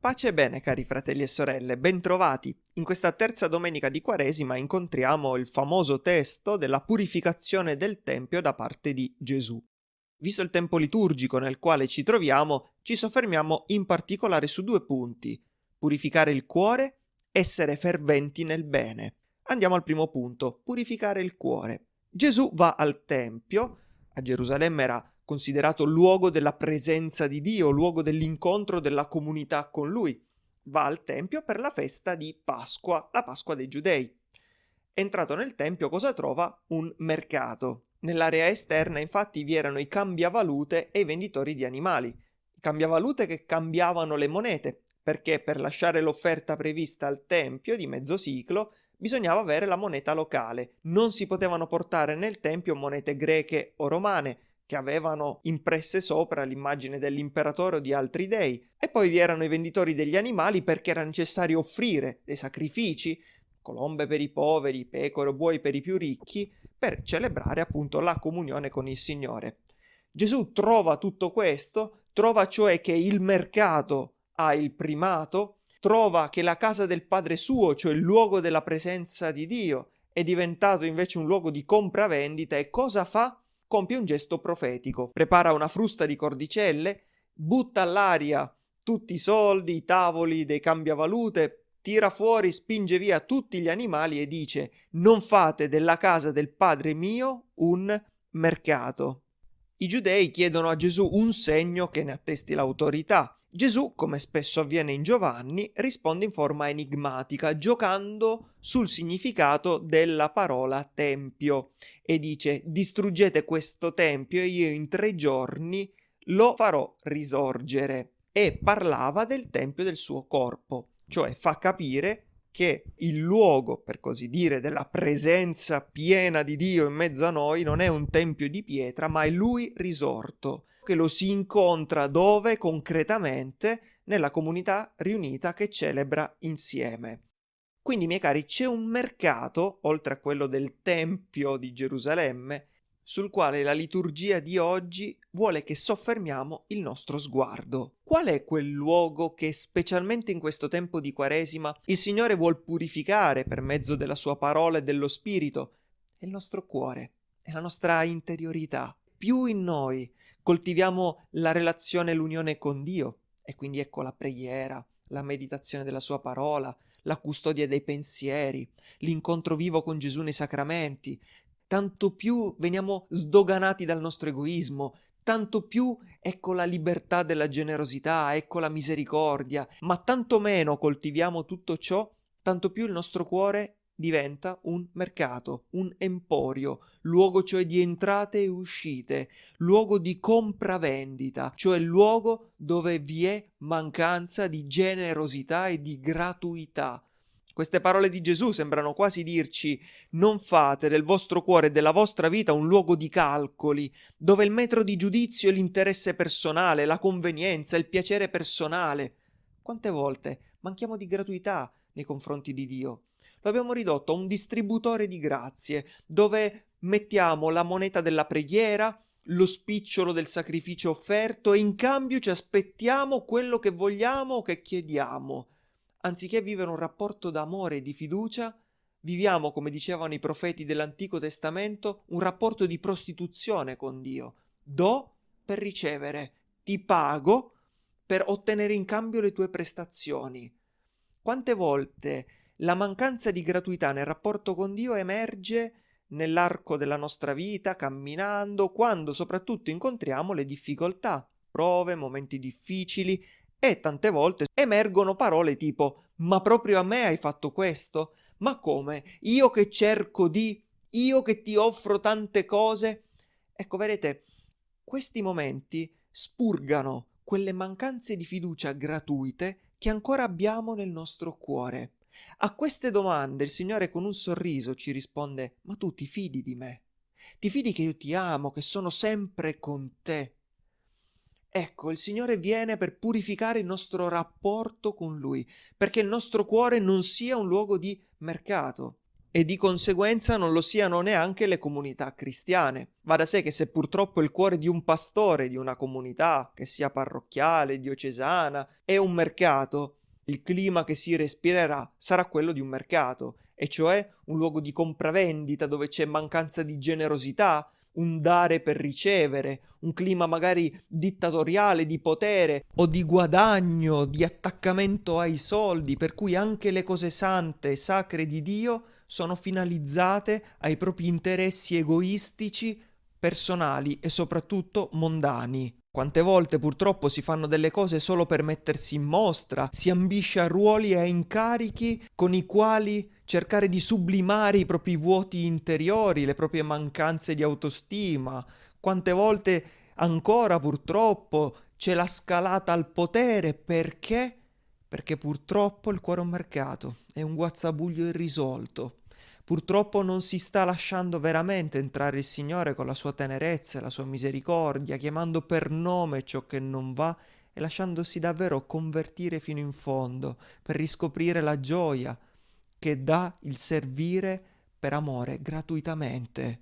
Pace e bene cari fratelli e sorelle, bentrovati. In questa terza domenica di Quaresima incontriamo il famoso testo della purificazione del Tempio da parte di Gesù. Visto il tempo liturgico nel quale ci troviamo, ci soffermiamo in particolare su due punti. Purificare il cuore, essere ferventi nel bene. Andiamo al primo punto, purificare il cuore. Gesù va al Tempio, a Gerusalemme era considerato luogo della presenza di Dio, luogo dell'incontro della comunità con lui. Va al Tempio per la festa di Pasqua, la Pasqua dei Giudei. Entrato nel Tempio cosa trova? Un mercato. Nell'area esterna infatti vi erano i cambiavalute e i venditori di animali. I cambiavalute che cambiavano le monete, perché per lasciare l'offerta prevista al Tempio di mezzo ciclo bisognava avere la moneta locale. Non si potevano portare nel Tempio monete greche o romane, che avevano impresse sopra l'immagine dell'imperatore o di altri dei, e poi vi erano i venditori degli animali perché era necessario offrire dei sacrifici, colombe per i poveri, pecore o buoi per i più ricchi, per celebrare appunto la comunione con il Signore. Gesù trova tutto questo, trova cioè che il mercato ha il primato, trova che la casa del Padre suo, cioè il luogo della presenza di Dio, è diventato invece un luogo di compravendita e cosa fa? compie un gesto profetico, prepara una frusta di cordicelle, butta all'aria tutti i soldi, i tavoli dei cambiavalute, tira fuori, spinge via tutti gli animali e dice non fate della casa del Padre mio un mercato. I giudei chiedono a Gesù un segno che ne attesti l'autorità Gesù, come spesso avviene in Giovanni, risponde in forma enigmatica, giocando sul significato della parola tempio e dice distruggete questo tempio e io in tre giorni lo farò risorgere. E parlava del tempio del suo corpo, cioè fa capire che il luogo, per così dire, della presenza piena di Dio in mezzo a noi non è un tempio di pietra, ma è lui risorto che lo si incontra dove concretamente nella comunità riunita che celebra insieme. Quindi, miei cari, c'è un mercato, oltre a quello del Tempio di Gerusalemme, sul quale la liturgia di oggi vuole che soffermiamo il nostro sguardo. Qual è quel luogo che, specialmente in questo tempo di Quaresima, il Signore vuol purificare per mezzo della sua parola e dello Spirito? È il nostro cuore, è la nostra interiorità. Più in noi coltiviamo la relazione e l'unione con Dio e quindi ecco la preghiera, la meditazione della sua parola, la custodia dei pensieri, l'incontro vivo con Gesù nei sacramenti, tanto più veniamo sdoganati dal nostro egoismo, tanto più ecco la libertà della generosità, ecco la misericordia, ma tanto meno coltiviamo tutto ciò, tanto più il nostro cuore diventa un mercato, un emporio, luogo cioè di entrate e uscite, luogo di compravendita, cioè luogo dove vi è mancanza di generosità e di gratuità. Queste parole di Gesù sembrano quasi dirci non fate del vostro cuore e della vostra vita un luogo di calcoli, dove il metro di giudizio è l'interesse personale, la convenienza, il piacere personale. Quante volte manchiamo di gratuità nei confronti di Dio? lo abbiamo ridotto a un distributore di grazie, dove mettiamo la moneta della preghiera, lo spicciolo del sacrificio offerto e in cambio ci aspettiamo quello che vogliamo o che chiediamo. Anziché vivere un rapporto d'amore e di fiducia, viviamo, come dicevano i profeti dell'Antico Testamento, un rapporto di prostituzione con Dio. Do per ricevere, ti pago per ottenere in cambio le tue prestazioni. Quante volte la mancanza di gratuità nel rapporto con Dio emerge nell'arco della nostra vita, camminando, quando soprattutto incontriamo le difficoltà, prove, momenti difficili e tante volte emergono parole tipo ma proprio a me hai fatto questo? Ma come? Io che cerco di, io che ti offro tante cose? Ecco, vedete, questi momenti spurgano quelle mancanze di fiducia gratuite che ancora abbiamo nel nostro cuore. A queste domande il Signore con un sorriso ci risponde Ma tu ti fidi di me? Ti fidi che io ti amo, che sono sempre con te? Ecco, il Signore viene per purificare il nostro rapporto con Lui, perché il nostro cuore non sia un luogo di mercato e di conseguenza non lo siano neanche le comunità cristiane. Va da sé che se purtroppo il cuore di un pastore di una comunità, che sia parrocchiale, diocesana, è un mercato, il clima che si respirerà sarà quello di un mercato, e cioè un luogo di compravendita dove c'è mancanza di generosità, un dare per ricevere, un clima magari dittatoriale di potere o di guadagno, di attaccamento ai soldi, per cui anche le cose sante e sacre di Dio sono finalizzate ai propri interessi egoistici, personali e soprattutto mondani. Quante volte purtroppo si fanno delle cose solo per mettersi in mostra, si ambisce a ruoli e a incarichi con i quali cercare di sublimare i propri vuoti interiori, le proprie mancanze di autostima. Quante volte ancora purtroppo c'è la scalata al potere perché? Perché purtroppo il cuore è un mercato, è un guazzabuglio irrisolto. Purtroppo non si sta lasciando veramente entrare il Signore con la sua tenerezza e la sua misericordia, chiamando per nome ciò che non va e lasciandosi davvero convertire fino in fondo per riscoprire la gioia che dà il servire per amore gratuitamente.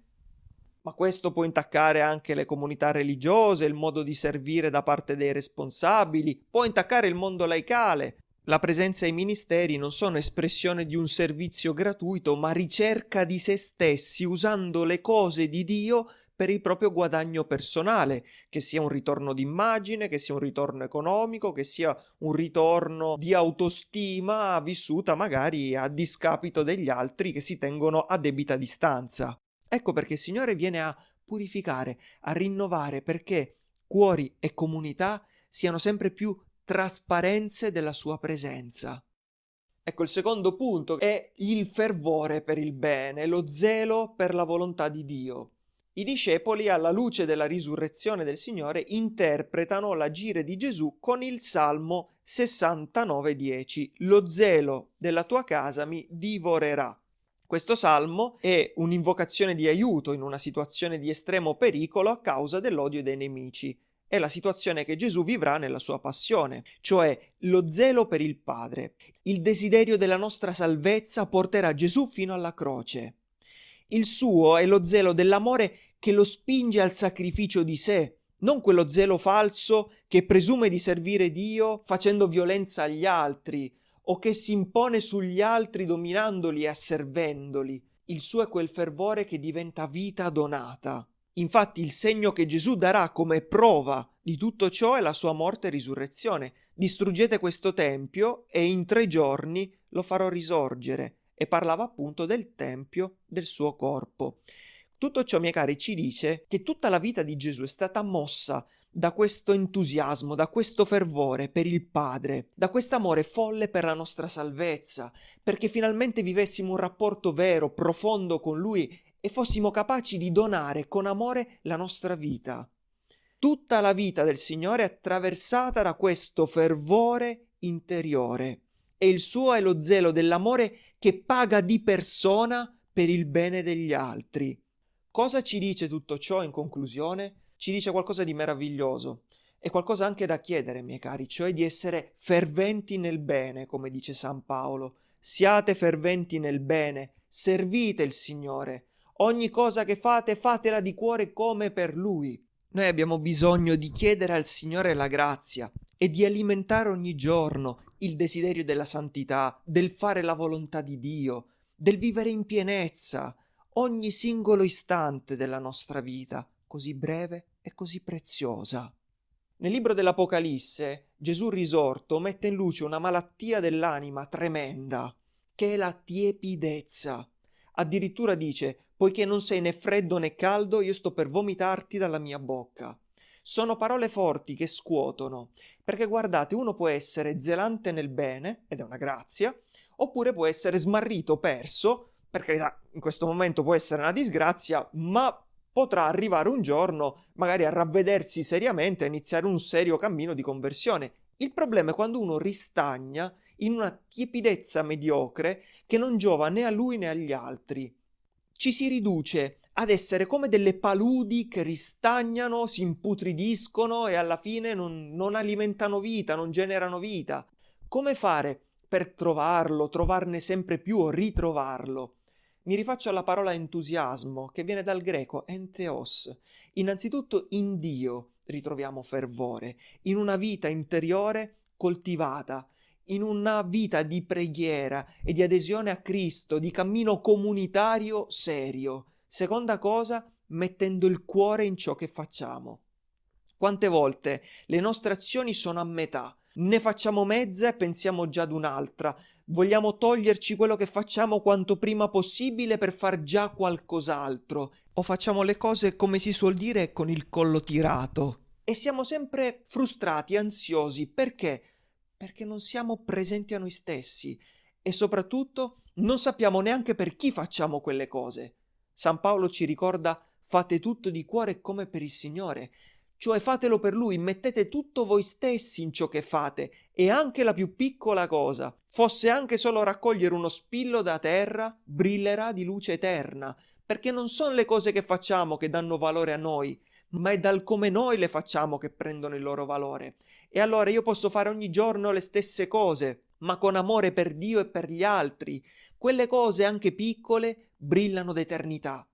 Ma questo può intaccare anche le comunità religiose, il modo di servire da parte dei responsabili, può intaccare il mondo laicale, la presenza ai ministeri non sono espressione di un servizio gratuito, ma ricerca di se stessi usando le cose di Dio per il proprio guadagno personale, che sia un ritorno d'immagine, che sia un ritorno economico, che sia un ritorno di autostima vissuta magari a discapito degli altri che si tengono a debita distanza. Ecco perché il Signore viene a purificare, a rinnovare, perché cuori e comunità siano sempre più trasparenze della sua presenza. Ecco, il secondo punto è il fervore per il bene, lo zelo per la volontà di Dio. I discepoli, alla luce della risurrezione del Signore, interpretano l'agire di Gesù con il Salmo 69,10. Lo zelo della tua casa mi divorerà. Questo salmo è un'invocazione di aiuto in una situazione di estremo pericolo a causa dell'odio dei nemici è la situazione che Gesù vivrà nella sua passione, cioè lo zelo per il Padre. Il desiderio della nostra salvezza porterà Gesù fino alla croce. Il suo è lo zelo dell'amore che lo spinge al sacrificio di sé, non quello zelo falso che presume di servire Dio facendo violenza agli altri o che si impone sugli altri dominandoli e asservendoli. Il suo è quel fervore che diventa vita donata. Infatti il segno che Gesù darà come prova di tutto ciò è la sua morte e risurrezione. Distruggete questo tempio e in tre giorni lo farò risorgere. E parlava appunto del tempio del suo corpo. Tutto ciò, miei cari, ci dice che tutta la vita di Gesù è stata mossa da questo entusiasmo, da questo fervore per il Padre, da quest'amore folle per la nostra salvezza, perché finalmente vivessimo un rapporto vero, profondo con Lui e fossimo capaci di donare con amore la nostra vita. Tutta la vita del Signore è attraversata da questo fervore interiore e il suo è lo zelo dell'amore che paga di persona per il bene degli altri. Cosa ci dice tutto ciò in conclusione? Ci dice qualcosa di meraviglioso e qualcosa anche da chiedere, miei cari, cioè di essere ferventi nel bene, come dice San Paolo. Siate ferventi nel bene, servite il Signore, Ogni cosa che fate, fatela di cuore come per Lui. Noi abbiamo bisogno di chiedere al Signore la grazia e di alimentare ogni giorno il desiderio della santità, del fare la volontà di Dio, del vivere in pienezza ogni singolo istante della nostra vita, così breve e così preziosa. Nel libro dell'Apocalisse Gesù risorto mette in luce una malattia dell'anima tremenda, che è la tiepidezza. Addirittura dice poiché non sei né freddo né caldo, io sto per vomitarti dalla mia bocca. Sono parole forti che scuotono, perché guardate, uno può essere zelante nel bene, ed è una grazia, oppure può essere smarrito, perso, per carità, in questo momento può essere una disgrazia, ma potrà arrivare un giorno magari a ravvedersi seriamente, a iniziare un serio cammino di conversione. Il problema è quando uno ristagna in una tiepidezza mediocre che non giova né a lui né agli altri ci si riduce ad essere come delle paludi che ristagnano, si imputridiscono e alla fine non, non alimentano vita, non generano vita. Come fare per trovarlo, trovarne sempre più o ritrovarlo? Mi rifaccio alla parola entusiasmo, che viene dal greco entheos. Innanzitutto in Dio ritroviamo fervore, in una vita interiore coltivata, in una vita di preghiera e di adesione a Cristo, di cammino comunitario serio. Seconda cosa, mettendo il cuore in ciò che facciamo. Quante volte le nostre azioni sono a metà, ne facciamo mezza e pensiamo già ad un'altra, vogliamo toglierci quello che facciamo quanto prima possibile per far già qualcos'altro, o facciamo le cose come si suol dire con il collo tirato. E siamo sempre frustrati, ansiosi, perché? perché non siamo presenti a noi stessi e soprattutto non sappiamo neanche per chi facciamo quelle cose. San Paolo ci ricorda fate tutto di cuore come per il Signore, cioè fatelo per Lui, mettete tutto voi stessi in ciò che fate e anche la più piccola cosa, fosse anche solo raccogliere uno spillo da terra, brillerà di luce eterna, perché non sono le cose che facciamo che danno valore a noi, ma è dal come noi le facciamo che prendono il loro valore. E allora io posso fare ogni giorno le stesse cose, ma con amore per Dio e per gli altri. Quelle cose, anche piccole, brillano d'eternità.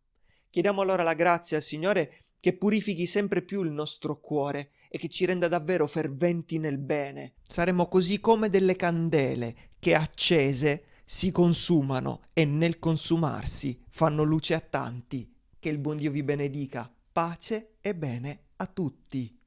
Chiediamo allora la grazia al Signore che purifichi sempre più il nostro cuore e che ci renda davvero ferventi nel bene. Saremo così come delle candele che accese si consumano e nel consumarsi fanno luce a tanti. Che il buon Dio vi benedica pace e bene a tutti.